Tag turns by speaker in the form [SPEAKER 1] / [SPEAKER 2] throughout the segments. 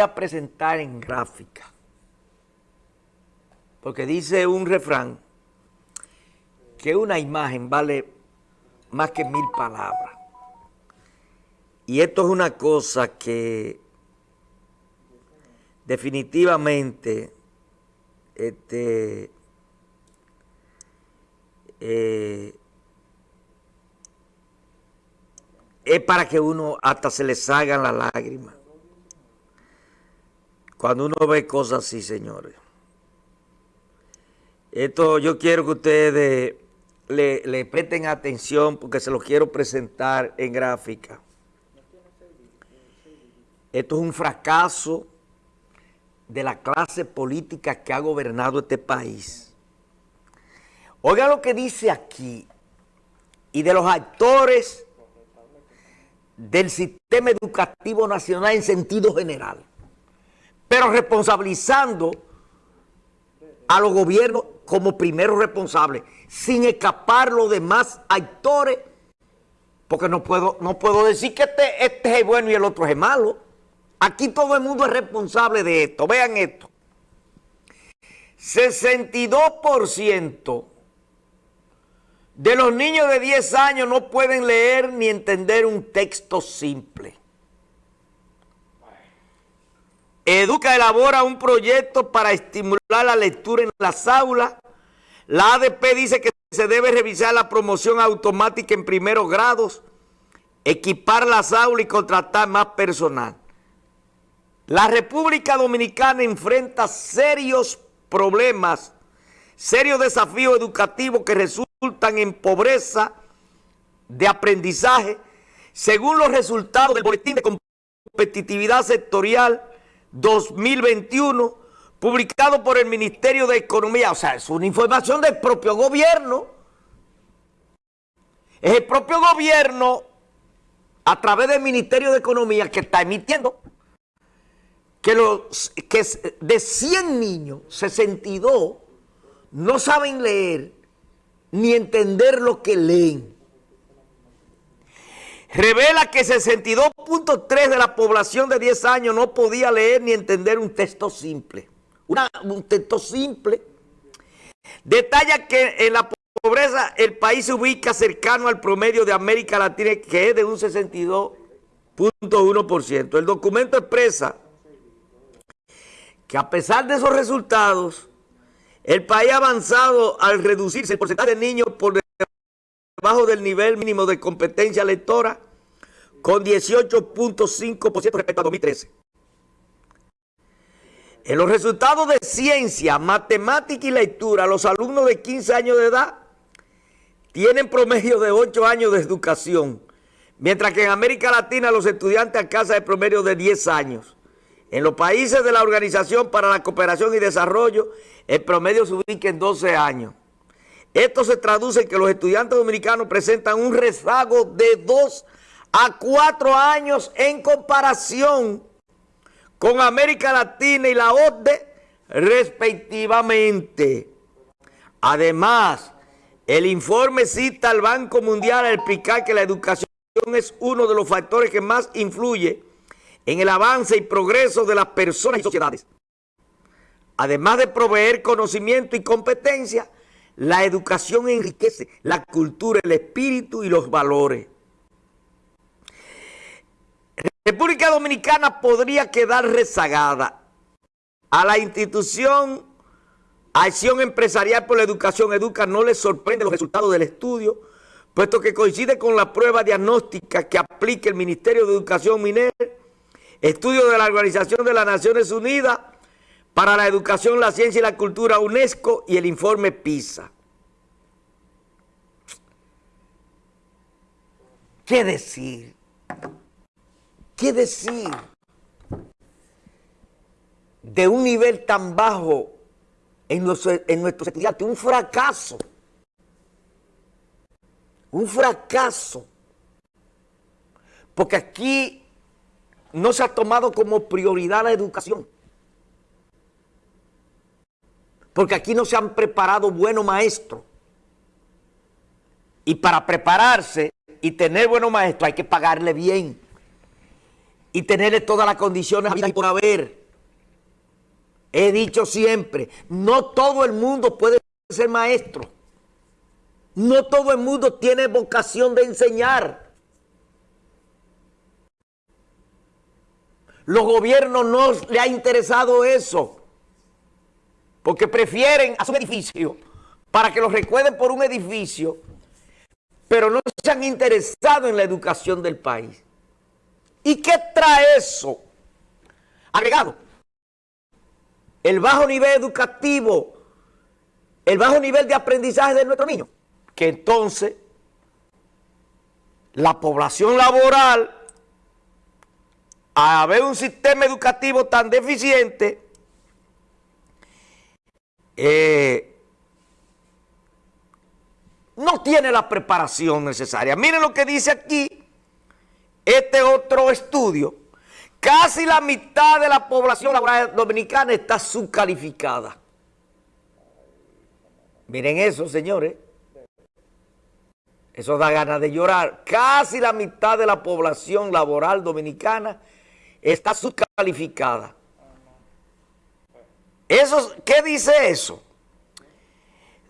[SPEAKER 1] a presentar en gráfica. Porque dice un refrán que una imagen vale más que mil palabras. Y esto es una cosa que definitivamente este, eh, es para que uno hasta se le salgan las lágrimas. Cuando uno ve cosas así, señores. Esto yo quiero que ustedes le, presten atención porque se lo quiero presentar en gráfica. Esto es un fracaso de la clase política que ha gobernado este país. Oiga lo que dice aquí, y de los actores del sistema educativo nacional en sentido general pero responsabilizando a los gobiernos como primeros responsables, sin escapar los demás actores, porque no puedo, no puedo decir que este, este es bueno y el otro es malo. Aquí todo el mundo es responsable de esto. Vean esto. 62% de los niños de 10 años no pueden leer ni entender un texto simple. Educa elabora un proyecto para estimular la lectura en las aulas. La ADP dice que se debe revisar la promoción automática en primeros grados, equipar las aulas y contratar más personal. La República Dominicana enfrenta serios problemas, serios desafíos educativos que resultan en pobreza de aprendizaje, según los resultados del Boletín de Competitividad Sectorial 2021, publicado por el Ministerio de Economía. O sea, es una información del propio gobierno. Es el propio gobierno, a través del Ministerio de Economía, que está emitiendo que, los, que de 100 niños, 62 no saben leer ni entender lo que leen revela que 62.3 de la población de 10 años no podía leer ni entender un texto simple. un texto simple. Detalla que en la pobreza el país se ubica cercano al promedio de América Latina, que es de un 62.1%. El documento expresa que a pesar de esos resultados, el país ha avanzado al reducirse el porcentaje de niños por debajo del nivel mínimo de competencia lectora con 18.5% respecto a 2013. En los resultados de ciencia, matemática y lectura, los alumnos de 15 años de edad tienen promedio de 8 años de educación, mientras que en América Latina los estudiantes alcanzan el promedio de 10 años. En los países de la Organización para la Cooperación y Desarrollo, el promedio se ubica en 12 años. Esto se traduce en que los estudiantes dominicanos presentan un rezago de dos a cuatro años en comparación con América Latina y la OCDE respectivamente. Además, el informe cita al Banco Mundial al explicar que la educación es uno de los factores que más influye en el avance y progreso de las personas y sociedades. Además de proveer conocimiento y competencia, la educación enriquece la cultura, el espíritu y los valores. República Dominicana podría quedar rezagada a la institución Acción Empresarial por la Educación Educa no le sorprende los resultados del estudio, puesto que coincide con la prueba diagnóstica que aplica el Ministerio de Educación Miner, estudio de la Organización de las Naciones Unidas para la educación, la ciencia y la cultura UNESCO y el informe PISA. ¿Qué decir? ¿Qué decir de un nivel tan bajo en, en nuestros estudiantes? Un fracaso. Un fracaso. Porque aquí no se ha tomado como prioridad la educación. Porque aquí no se han preparado buenos maestros. Y para prepararse y tener buenos maestros hay que pagarle bien. Y tenerle todas las condiciones y por haber. He dicho siempre, no todo el mundo puede ser maestro. No todo el mundo tiene vocación de enseñar. Los gobiernos no le ha interesado eso. Porque prefieren hacer un edificio para que los recuerden por un edificio, pero no se han interesado en la educación del país. ¿Y qué trae eso? Agregado, el bajo nivel educativo, el bajo nivel de aprendizaje de nuestros niños, que entonces la población laboral, a haber un sistema educativo tan deficiente, eh, no tiene la preparación necesaria. Miren lo que dice aquí este otro estudio. Casi la mitad de la población laboral dominicana está subcalificada. Miren eso, señores. Eso da ganas de llorar. Casi la mitad de la población laboral dominicana está subcalificada. Eso, ¿Qué dice eso?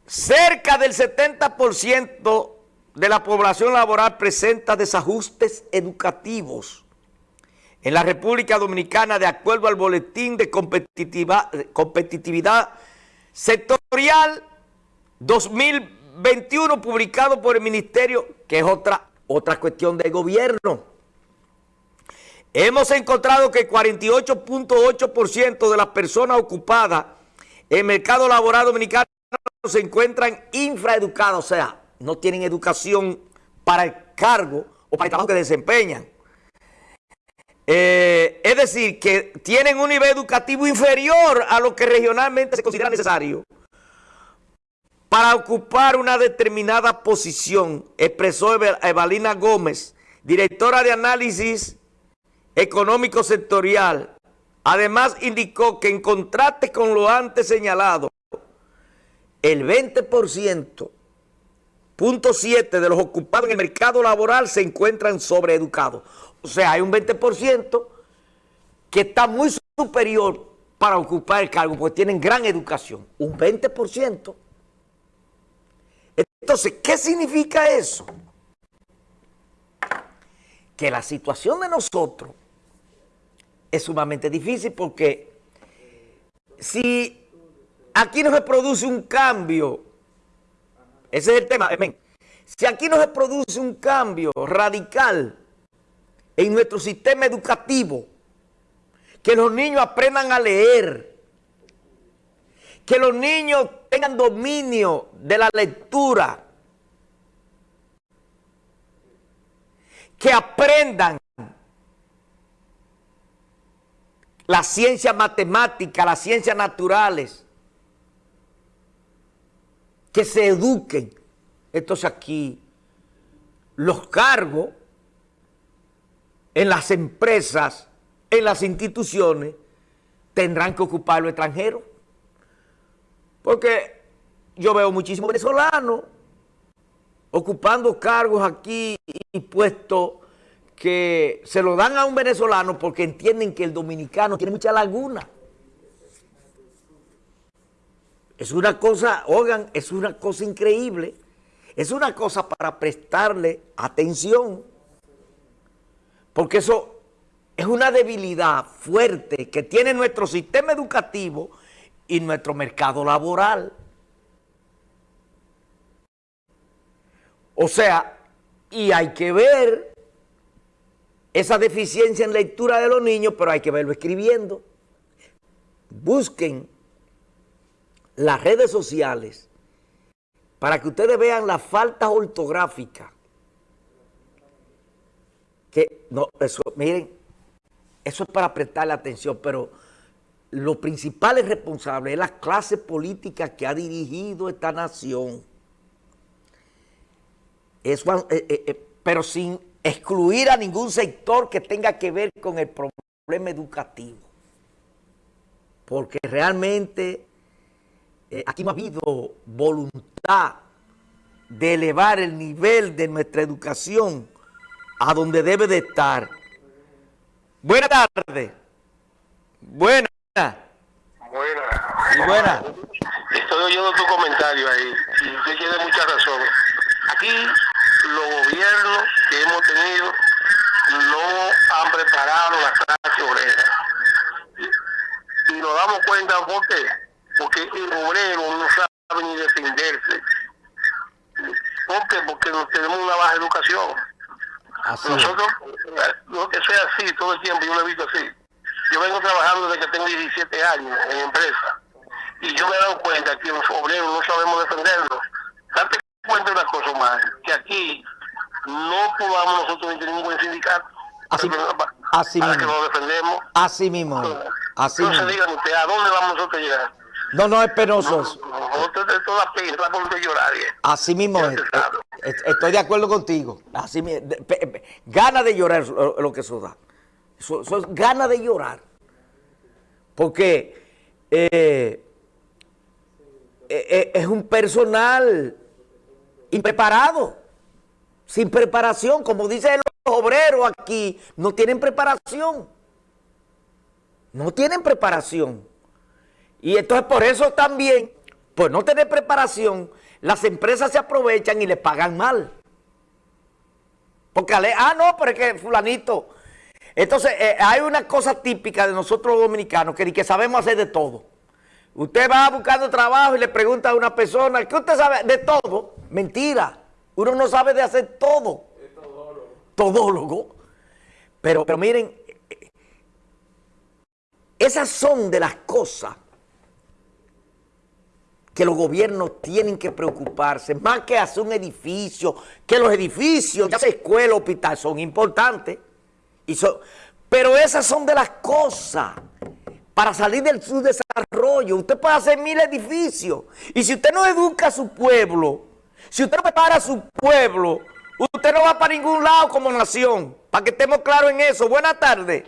[SPEAKER 1] Cerca del 70% de la población laboral presenta desajustes educativos. En la República Dominicana, de acuerdo al Boletín de Competitividad Sectorial 2021, publicado por el Ministerio, que es otra, otra cuestión de gobierno. Hemos encontrado que 48.8% de las personas ocupadas en el mercado laboral dominicano se encuentran infraeducadas, o sea, no tienen educación para el cargo o para el trabajo que desempeñan. Eh, es decir, que tienen un nivel educativo inferior a lo que regionalmente se considera necesario para ocupar una determinada posición, expresó Evalina Gómez, directora de análisis económico sectorial. Además indicó que en contraste con lo antes señalado, el 20%, punto 7 de los ocupados en el mercado laboral se encuentran sobreeducados. O sea, hay un 20% que está muy superior para ocupar el cargo, porque tienen gran educación. Un 20%. Entonces, ¿qué significa eso? Que la situación de nosotros es sumamente difícil porque si aquí no se produce un cambio, ese es el tema, si aquí no se produce un cambio radical en nuestro sistema educativo, que los niños aprendan a leer, que los niños tengan dominio de la lectura, que aprendan la ciencia matemática, las ciencias naturales, que se eduquen. Entonces aquí los cargos en las empresas, en las instituciones, tendrán que ocupar los extranjeros. Porque yo veo muchísimos venezolanos ocupando cargos aquí y puestos que se lo dan a un venezolano porque entienden que el dominicano tiene mucha laguna. Es una cosa, oigan, es una cosa increíble. Es una cosa para prestarle atención. Porque eso es una debilidad fuerte que tiene nuestro sistema educativo y nuestro mercado laboral. O sea, y hay que ver esa deficiencia en lectura de los niños, pero hay que verlo escribiendo. Busquen las redes sociales para que ustedes vean la falta ortográfica. Que, no, eso, miren, eso es para prestarle atención, pero lo principal es responsable es la clase política que ha dirigido esta nación. Eh, eh, eh, pero sin excluir a ningún sector que tenga que ver con el problema educativo. Porque realmente eh, aquí no ha habido voluntad de elevar el nivel de nuestra educación a donde debe de estar. Buenas tardes. Buenas.
[SPEAKER 2] Buenas.
[SPEAKER 1] Y buena.
[SPEAKER 2] Estoy oyendo tu comentario ahí y usted tiene mucha razón. Aquí los gobiernos que hemos tenido no han preparado la clase obrera. Y nos damos cuenta por qué. Porque el obrero no sabe ni defenderse. ¿Por qué? Porque no tenemos una baja educación.
[SPEAKER 1] Así es.
[SPEAKER 2] Nosotros, no que sea así todo el tiempo, yo lo he visto así. Yo vengo trabajando desde que tengo 17 años en empresa y yo me he dado cuenta que los obreros no sabemos defendernos. Date cuenta de una cosa más, que aquí no podamos nosotros tener buen sindicato.
[SPEAKER 1] Así-
[SPEAKER 2] que
[SPEAKER 1] mismo.
[SPEAKER 2] nos defendemos.
[SPEAKER 1] Así mismo. es. Así
[SPEAKER 2] Entonces
[SPEAKER 1] mismo.
[SPEAKER 2] digan ustedes, ¿a dónde vamos nosotros a llegar?
[SPEAKER 1] No, no es penoso eso.
[SPEAKER 2] Nosotros de toda pena, está por llorar. ¿eh?
[SPEAKER 1] Así mismo es.
[SPEAKER 2] sabe.
[SPEAKER 1] Eh, Estoy de acuerdo contigo. Así mi- de- pe- pe- Gana de llorar lo, que eso da. Eso, eso es gana de llorar. Porque eh, eh, eh, es un personal impreparado, sin preparación. Como dicen los obreros aquí, no tienen preparación. No tienen preparación. Y entonces por eso también, por no tener preparación, las empresas se aprovechan y le pagan mal. Porque, ah, no, pero es que fulanito. Entonces, eh, hay una cosa típica de nosotros los dominicanos, que, que sabemos hacer de todo. Usted va buscando trabajo y le pregunta a una persona, ¿qué usted sabe? De todo. Mentira. Uno no sabe de hacer todo. Todólogo. Pero, pero miren, esas son de las cosas que los gobiernos tienen que preocuparse, más que hacer un edificio, que los edificios, ya sea escuela, hospital, son importantes. Y son- pero esas son de las cosas para salir del subdesarrollo. Usted puede hacer mil edificios. Y si usted no educa a su pueblo, si usted no prepara a su pueblo, usted no va para ningún lado como nación. Para que estemos claros en eso. Buenas tardes.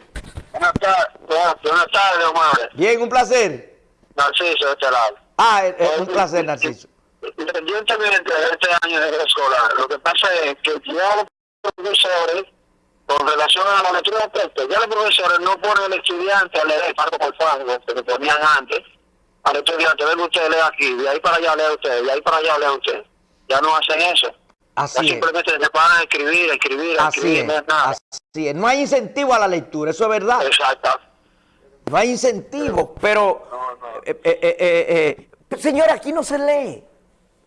[SPEAKER 2] Buenas tardes, buenas, buenas tardes, Omar.
[SPEAKER 1] Bien, un placer.
[SPEAKER 2] Narciso, de este lado.
[SPEAKER 1] Ah, eh, eh, un placer, Narciso.
[SPEAKER 2] Independientemente de este año de escolar, lo que pasa es que ya los profesores, con relación a la lectura de texto, ya los profesores no ponen al estudiante a leer parto por fango, que ponían antes, al estudiante, venga usted, lea aquí, de ahí para allá lea usted, de ahí para allá lea usted. Ya no hacen eso. Ya
[SPEAKER 1] Así es.
[SPEAKER 2] simplemente se paran a escribir, escribir,
[SPEAKER 1] Así
[SPEAKER 2] escribir,
[SPEAKER 1] es,
[SPEAKER 2] no es nada.
[SPEAKER 1] así es. No hay incentivo a la lectura, eso es verdad.
[SPEAKER 2] Exacto.
[SPEAKER 1] No hay incentivo, pero... eh, eh, eh, eh, eh, señores, aquí no se lee.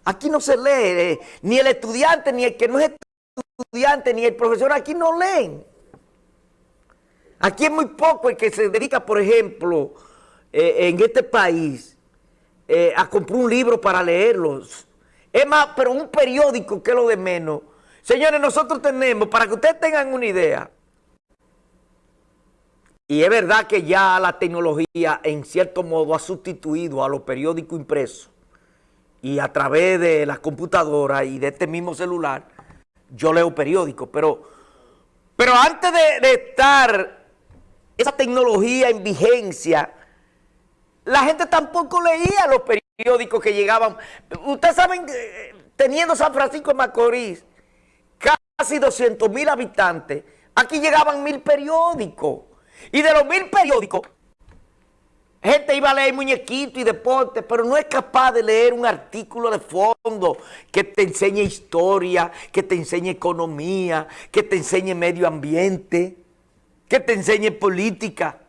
[SPEAKER 1] Aquí no se lee. ni el estudiante, ni el que no es estudiante, ni el profesor, aquí no leen. Aquí es muy poco el que se dedica, por ejemplo, en este país, a comprar un libro para leerlos. Es más, pero un periódico que es lo de menos. Señores, nosotros tenemos, para que ustedes tengan una idea, y es verdad que ya la tecnología en cierto modo ha sustituido a los periódicos impresos y a través de las computadoras y de este mismo celular, yo leo periódicos, pero, pero antes de, de estar esa tecnología en vigencia, la gente tampoco leía los periódicos que llegaban. Ustedes saben, eh, teniendo San Francisco de Macorís, casi 200 mil habitantes, aquí llegaban mil periódicos. Y de los mil periódicos, gente iba a leer muñequito y deporte, pero no es capaz de leer un artículo de fondo que te enseñe historia, que te enseñe economía, que te enseñe medio ambiente, que te enseñe política,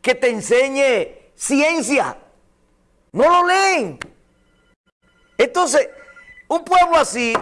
[SPEAKER 1] que te enseñe ciencia. No lo leen. Entonces, un pueblo así